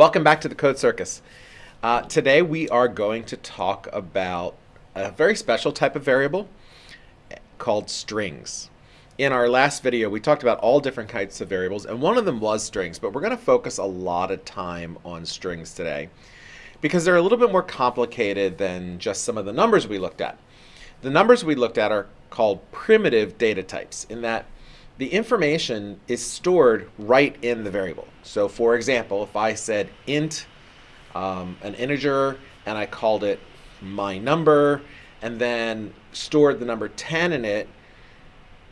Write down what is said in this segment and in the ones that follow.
Welcome back to the Code Circus. Uh, today we are going to talk about a very special type of variable called strings. In our last video, we talked about all different kinds of variables, and one of them was strings, but we're going to focus a lot of time on strings today because they're a little bit more complicated than just some of the numbers we looked at. The numbers we looked at are called primitive data types in that the information is stored right in the variable. So for example, if I said int um, an integer and I called it my number and then stored the number 10 in it,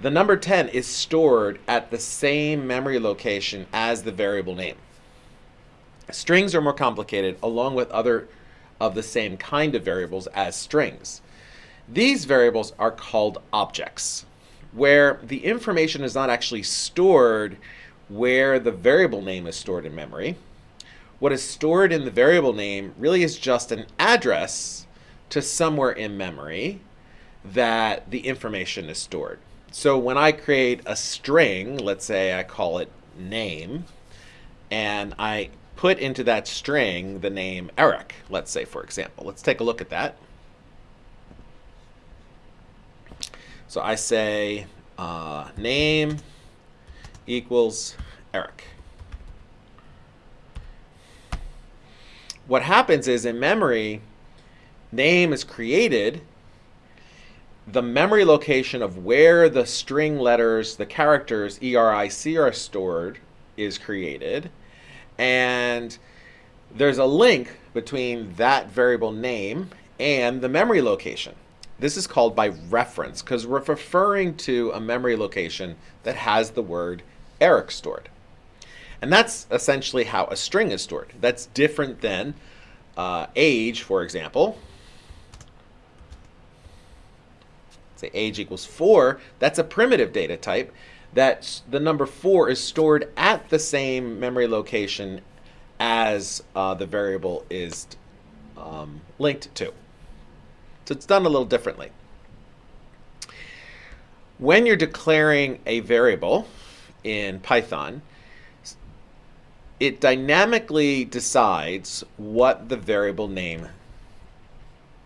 the number 10 is stored at the same memory location as the variable name. Strings are more complicated along with other of the same kind of variables as strings. These variables are called objects where the information is not actually stored where the variable name is stored in memory. What is stored in the variable name really is just an address to somewhere in memory that the information is stored. So when I create a string, let's say I call it name, and I put into that string the name Eric, let's say for example. Let's take a look at that. So I say uh, name equals Eric. What happens is in memory, name is created. The memory location of where the string letters, the characters ERIC are stored is created. And there's a link between that variable name and the memory location. This is called by reference because we're referring to a memory location that has the word Eric stored. And that's essentially how a string is stored. That's different than uh, age, for example. Say age equals 4. That's a primitive data type that the number 4 is stored at the same memory location as uh, the variable is um, linked to. So it's done a little differently. When you're declaring a variable in Python, it dynamically decides what the variable name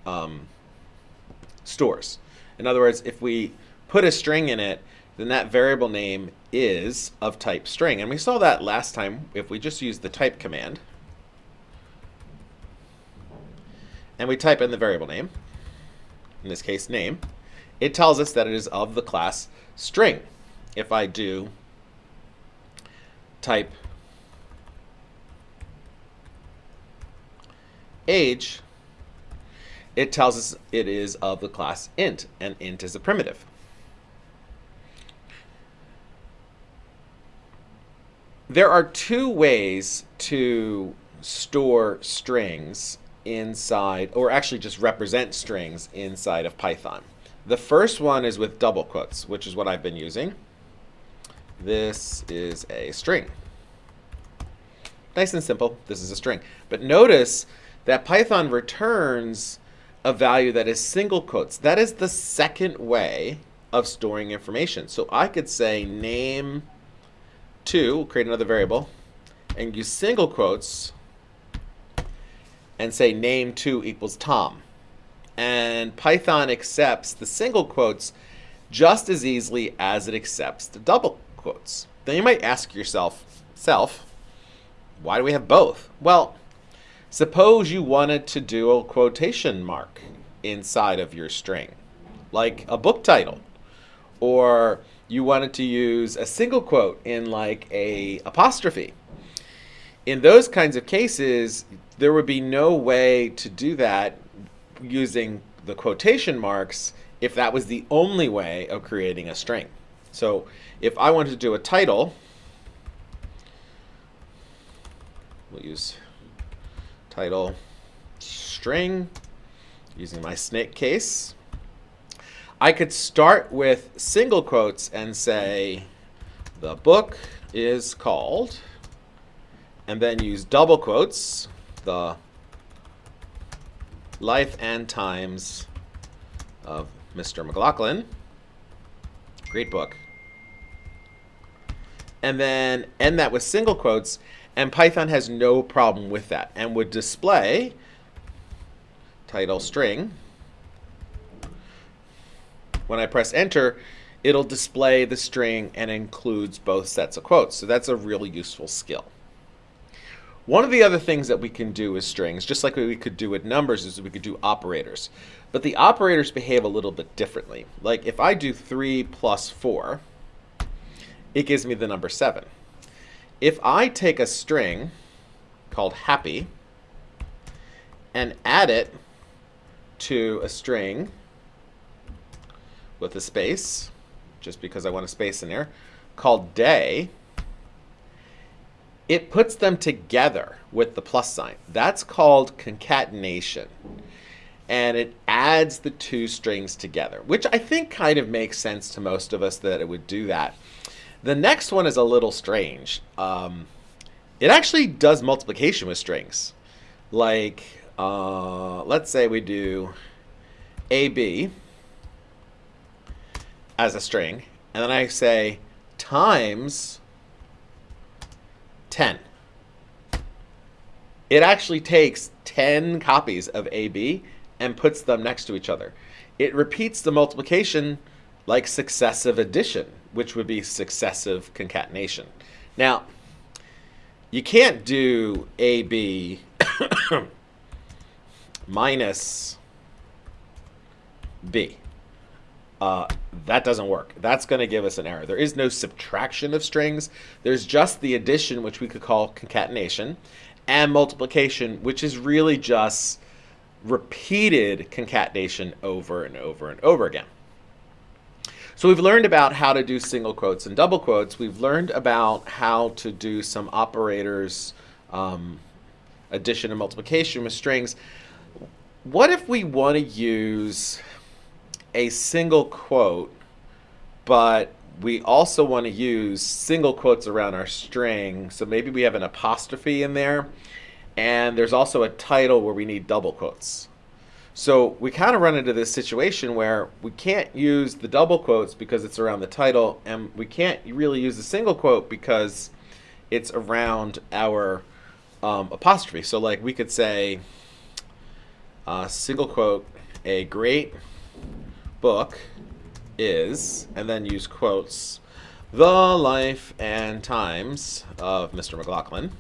um, stores. In other words, if we put a string in it, then that variable name is of type string. And we saw that last time if we just use the type command. And we type in the variable name in this case name, it tells us that it is of the class string. If I do type age, it tells us it is of the class int, and int is a primitive. There are two ways to store strings inside, or actually just represent strings inside of Python. The first one is with double quotes, which is what I've been using. This is a string. Nice and simple, this is a string. But notice that Python returns a value that is single quotes. That is the second way of storing information. So I could say name 2, create another variable, and use single quotes and say name2 equals Tom. And Python accepts the single quotes just as easily as it accepts the double quotes. Then you might ask yourself, self, why do we have both? Well, suppose you wanted to do a quotation mark inside of your string, like a book title, or you wanted to use a single quote in like a apostrophe. In those kinds of cases, there would be no way to do that using the quotation marks if that was the only way of creating a string. So if I wanted to do a title, we'll use title string using my snake case. I could start with single quotes and say the book is called and then use double quotes the life and times of Mr. McLaughlin. Great book. And then end that with single quotes, and Python has no problem with that and would display title string. When I press enter, it'll display the string and includes both sets of quotes. So that's a really useful skill. One of the other things that we can do with strings, just like we could do with numbers, is we could do operators. But the operators behave a little bit differently. Like if I do 3 plus 4, it gives me the number 7. If I take a string called happy and add it to a string with a space, just because I want a space in there, called day, it puts them together with the plus sign. That's called concatenation. And it adds the two strings together, which I think kind of makes sense to most of us that it would do that. The next one is a little strange. Um, it actually does multiplication with strings. Like, uh, let's say we do AB as a string, and then I say times 10. It actually takes 10 copies of AB and puts them next to each other. It repeats the multiplication like successive addition, which would be successive concatenation. Now, you can't do AB minus B. Uh, that doesn't work. That's going to give us an error. There is no subtraction of strings. There's just the addition, which we could call concatenation, and multiplication, which is really just repeated concatenation over and over and over again. So we've learned about how to do single quotes and double quotes. We've learned about how to do some operators, um, addition and multiplication with strings. What if we want to use a single quote, but we also want to use single quotes around our string. So maybe we have an apostrophe in there, and there's also a title where we need double quotes. So we kind of run into this situation where we can't use the double quotes because it's around the title, and we can't really use the single quote because it's around our um, apostrophe. So like we could say, uh, single quote, a great book is, and then use quotes, the life and times of Mr. McLaughlin.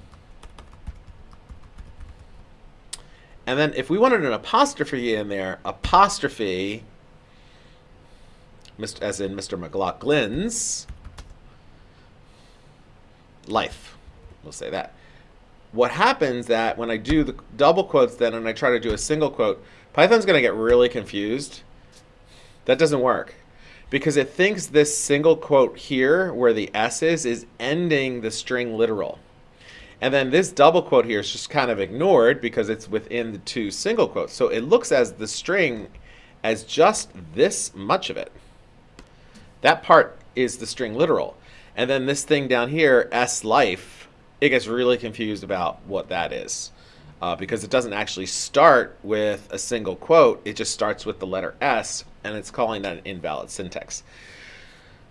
And then if we wanted an apostrophe in there, apostrophe, as in Mr. McLaughlin's life. We'll say that. What happens that when I do the double quotes then and I try to do a single quote, Python's going to get really confused that doesn't work because it thinks this single quote here where the S is is ending the string literal. And then this double quote here is just kind of ignored because it's within the two single quotes. So it looks as the string as just this much of it. That part is the string literal. And then this thing down here, S life, it gets really confused about what that is uh, because it doesn't actually start with a single quote. It just starts with the letter S, and it's calling that an invalid syntax.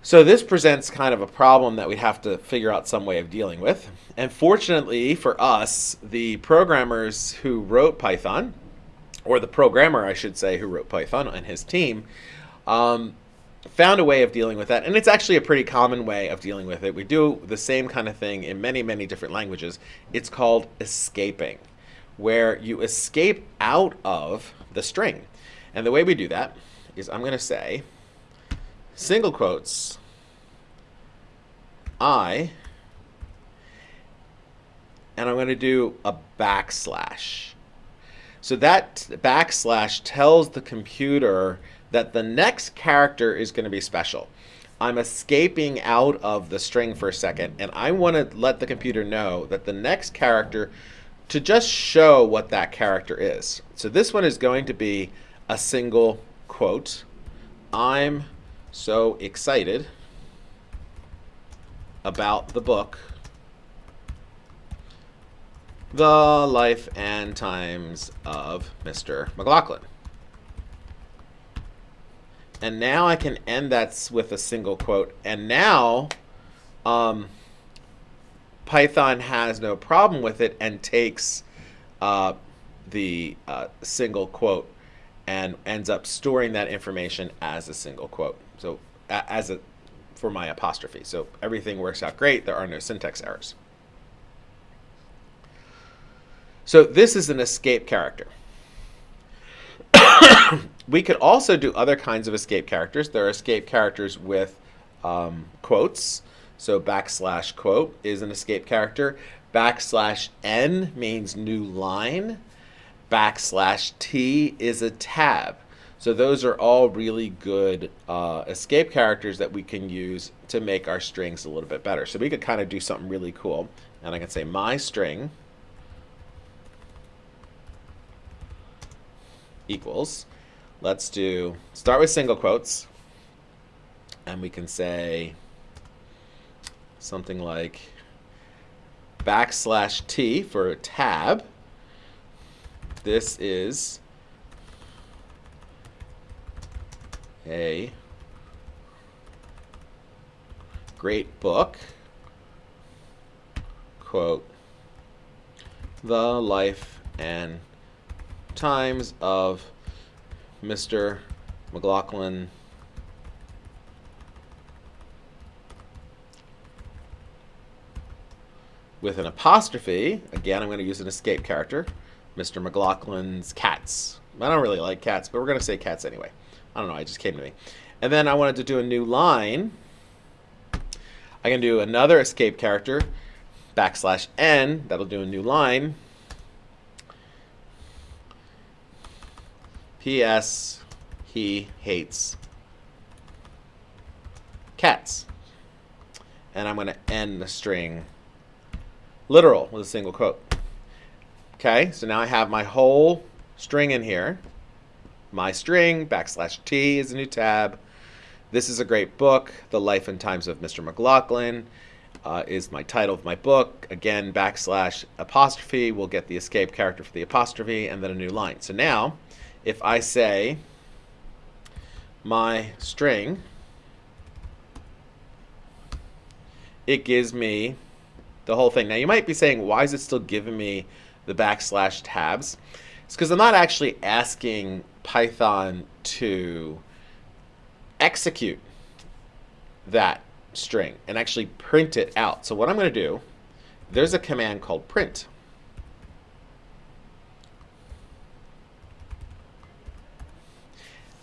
So this presents kind of a problem that we have to figure out some way of dealing with. And fortunately for us, the programmers who wrote Python, or the programmer, I should say, who wrote Python and his team, um, found a way of dealing with that. And it's actually a pretty common way of dealing with it. We do the same kind of thing in many, many different languages. It's called escaping where you escape out of the string. And the way we do that is I'm going to say single quotes I and I'm going to do a backslash. So that backslash tells the computer that the next character is going to be special. I'm escaping out of the string for a second, and I want to let the computer know that the next character to just show what that character is. So this one is going to be a single quote. I'm so excited about the book The Life and Times of Mr. McLaughlin. And now I can end that with a single quote. And now um, Python has no problem with it and takes uh, the uh, single quote and ends up storing that information as a single quote. So as a for my apostrophe. So everything works out great. There are no syntax errors. So this is an escape character. we could also do other kinds of escape characters. There are escape characters with um, quotes. So backslash quote is an escape character. Backslash n means new line. Backslash t is a tab. So those are all really good uh, escape characters that we can use to make our strings a little bit better. So we could kind of do something really cool. And I can say my string equals. Let's do, start with single quotes. And we can say something like backslash T for a tab. This is a great book, quote, the life and times of Mr. McLaughlin with an apostrophe. Again, I'm going to use an escape character. Mr. McLaughlin's cats. I don't really like cats, but we're going to say cats anyway. I don't know, it just came to me. And then I wanted to do a new line. I can do another escape character, backslash n, that'll do a new line. P.S. He hates cats. And I'm going to end the string literal with a single quote. Okay, so now I have my whole string in here my string, backslash T is a new tab. This is a great book. The Life and Times of Mr. McLaughlin uh, is my title of my book. Again, backslash apostrophe We'll get the escape character for the apostrophe and then a new line. So now, if I say my string, it gives me the whole thing. Now you might be saying, why is it still giving me the backslash tabs? It's because I'm not actually asking Python to execute that string and actually print it out. So what I'm going to do, there's a command called print.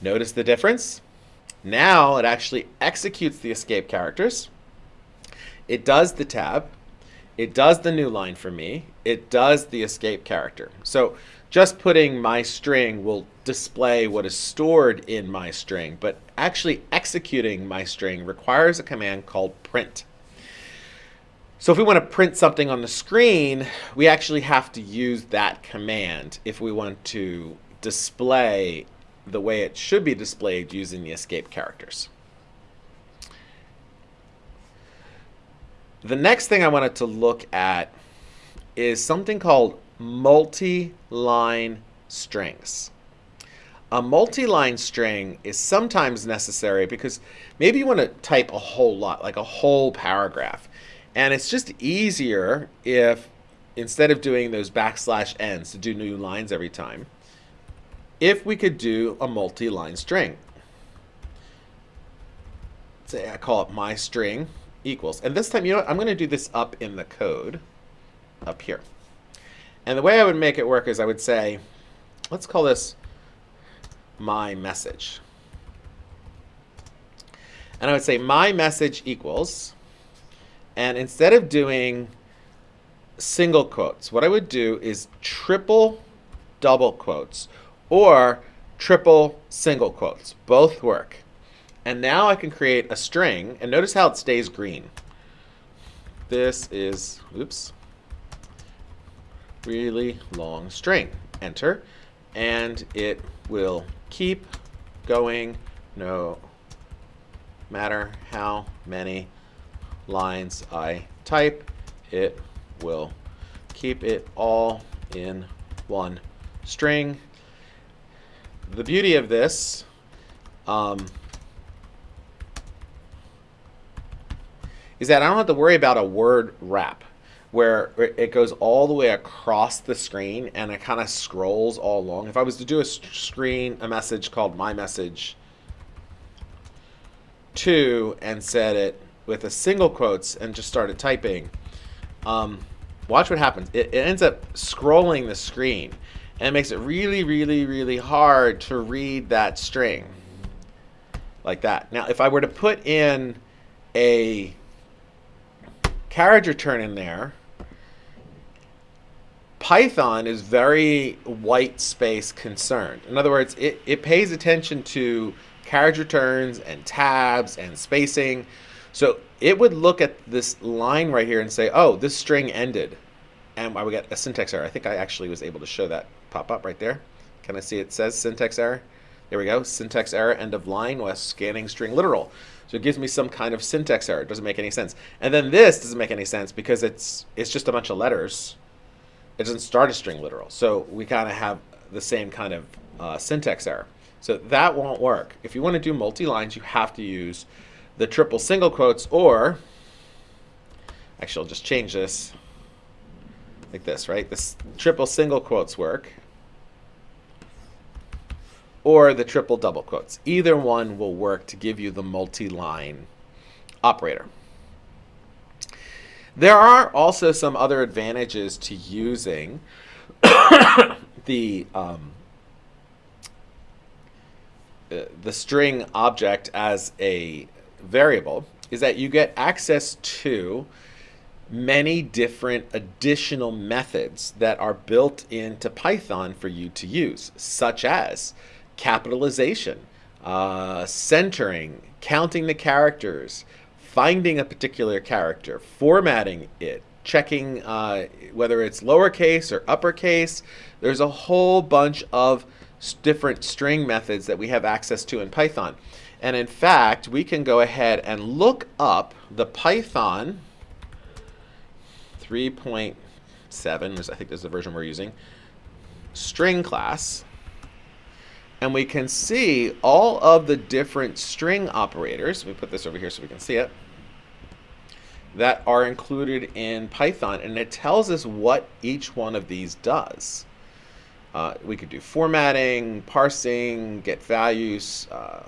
Notice the difference? Now it actually executes the escape characters. It does the tab. It does the new line for me. It does the escape character. So just putting my string will display what is stored in my string, but actually executing my string requires a command called print. So if we want to print something on the screen, we actually have to use that command if we want to display the way it should be displayed using the escape characters. The next thing I wanted to look at is something called multi-line strings. A multi-line string is sometimes necessary because maybe you want to type a whole lot, like a whole paragraph. And it's just easier if instead of doing those backslash n's to do new lines every time, if we could do a multi-line string. Say I call it my string equals. And this time, you know what? I'm going to do this up in the code up here. And the way I would make it work is I would say, let's call this my message. And I would say my message equals, and instead of doing single quotes, what I would do is triple double quotes or triple single quotes. Both work. And now I can create a string, and notice how it stays green. This is, oops, really long string. Enter. And it will keep going no matter how many lines I type. It will keep it all in one string. The beauty of this um, is that I don't have to worry about a word wrap. Where it goes all the way across the screen and it kind of scrolls all along. If I was to do a screen, a message called my message to and set it with a single quotes and just started typing, um, watch what happens. It, it ends up scrolling the screen and it makes it really, really, really hard to read that string like that. Now, if I were to put in a carriage return in there, Python is very white space concerned. In other words, it, it pays attention to carriage returns and tabs and spacing. So it would look at this line right here and say, oh, this string ended. And I would get a syntax error. I think I actually was able to show that pop up right there. Can I see it says syntax error? There we go. Syntax error, end of line, was scanning string literal. So it gives me some kind of syntax error. It doesn't make any sense. And then this doesn't make any sense because it's it's just a bunch of letters. It doesn't start a string literal. So we kind of have the same kind of uh, syntax error. So that won't work. If you want to do multi-lines, you have to use the triple single quotes or, actually I'll just change this like this, right? This triple single quotes work or the triple double quotes. Either one will work to give you the multi-line operator. There are also some other advantages to using the um, uh, the string object as a variable is that you get access to many different additional methods that are built into Python for you to use, such as capitalization, uh, centering, counting the characters, finding a particular character, formatting it, checking uh, whether it's lowercase or uppercase. There's a whole bunch of different string methods that we have access to in Python. And in fact, we can go ahead and look up the Python 3.7, I think is the version we're using, string class. And we can see all of the different string operators. Me put this over here so we can see it. That are included in Python. And it tells us what each one of these does. Uh, we could do formatting, parsing, get values, uh,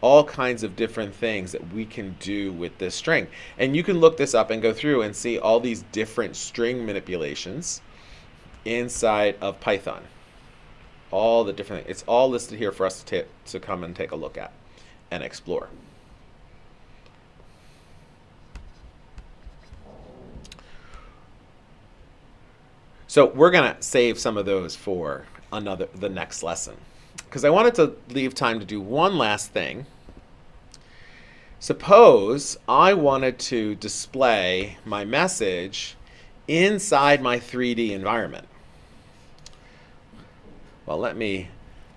all kinds of different things that we can do with this string. And you can look this up and go through and see all these different string manipulations inside of Python. All the different, it's all listed here for us to, to come and take a look at and explore. So we're going to save some of those for another the next lesson. Because I wanted to leave time to do one last thing. Suppose I wanted to display my message inside my 3D environment. Well, let me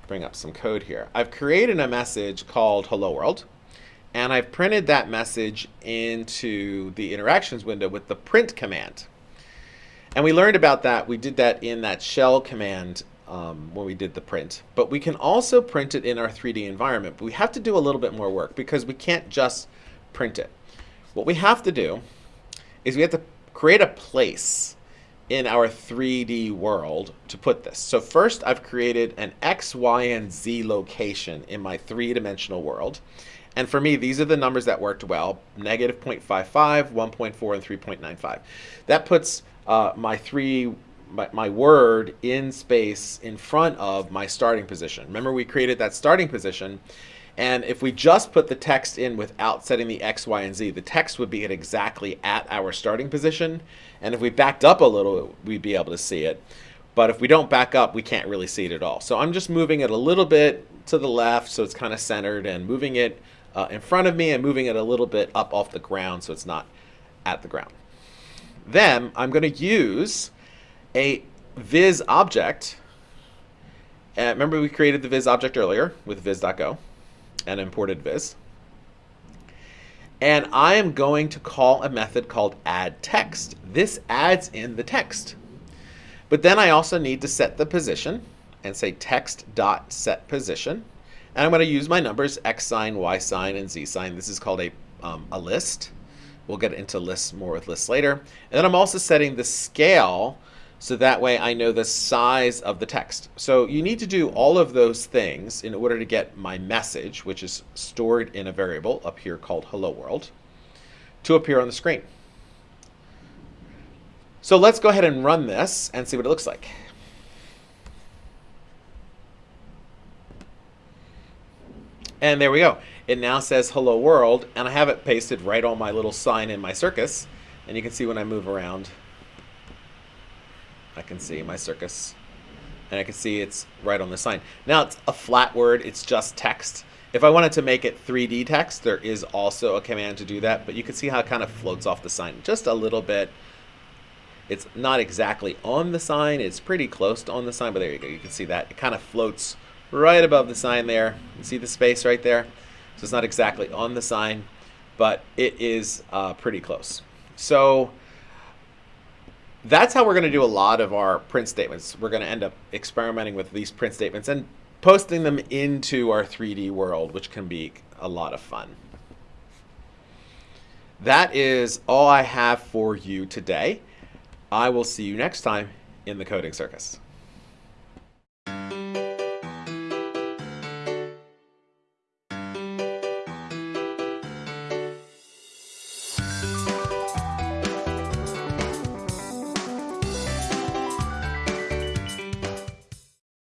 bring up some code here. I've created a message called Hello World, and I've printed that message into the interactions window with the print command. And we learned about that. We did that in that shell command um, when we did the print. But we can also print it in our 3D environment. But we have to do a little bit more work because we can't just print it. What we have to do is we have to create a place in our 3D world to put this. So first I've created an X, Y, and Z location in my three-dimensional world. And for me, these are the numbers that worked well, negative 0.55, 1.4, and 3.95. That puts uh, my three my, my word in space in front of my starting position. Remember we created that starting position and if we just put the text in without setting the X, Y, and Z, the text would be at exactly at our starting position. And if we backed up a little, we'd be able to see it. But if we don't back up, we can't really see it at all. So I'm just moving it a little bit to the left so it's kind of centered and moving it uh, in front of me and moving it a little bit up off the ground so it's not at the ground. Then I'm going to use a viz object. Uh, remember we created the viz object earlier with viz.go and imported viz. And I am going to call a method called add text. This adds in the text. But then I also need to set the position and say text dot set position. And I'm going to use my numbers x sign, y sign, and z sign. This is called a, um, a list We'll get into lists more with lists later. And then I'm also setting the scale so that way I know the size of the text. So you need to do all of those things in order to get my message, which is stored in a variable up here called hello world, to appear on the screen. So let's go ahead and run this and see what it looks like. And there we go. It now says hello world, and I have it pasted right on my little sign in my circus. And you can see when I move around, I can see my circus. And I can see it's right on the sign. Now it's a flat word, it's just text. If I wanted to make it 3D text, there is also a command to do that, but you can see how it kind of floats off the sign just a little bit. It's not exactly on the sign, it's pretty close to on the sign, but there you go, you can see that. It kind of floats right above the sign there. You see the space right there? So it's not exactly on the sign, but it is uh, pretty close. So that's how we're going to do a lot of our print statements. We're going to end up experimenting with these print statements and posting them into our 3D world, which can be a lot of fun. That is all I have for you today. I will see you next time in the Coding Circus.